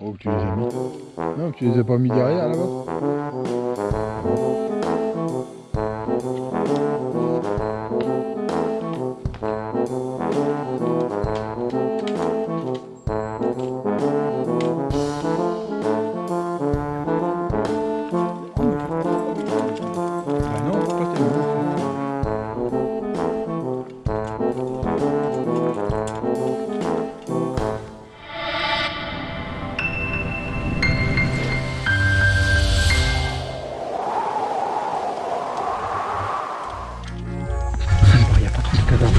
Où tu les as mis. Non, tu les as pas mis derrière là-bas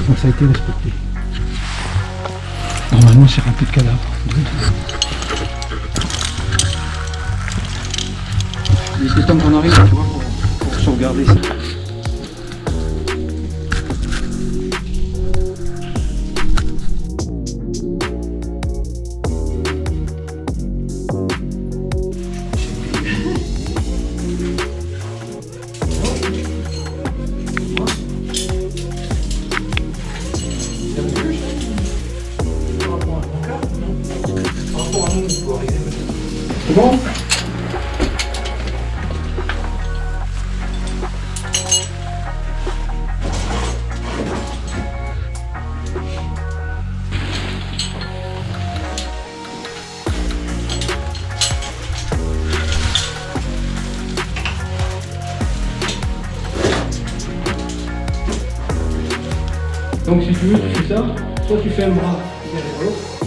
donc ça a été respecté. Normalement, c'est rempli de cadavres. Il était temps qu'on arrive, tu vois, pour, pour sauvegarder ça. C'est bon Donc si tu veux, tu fais ça, soit tu fais un bras derrière l'autre,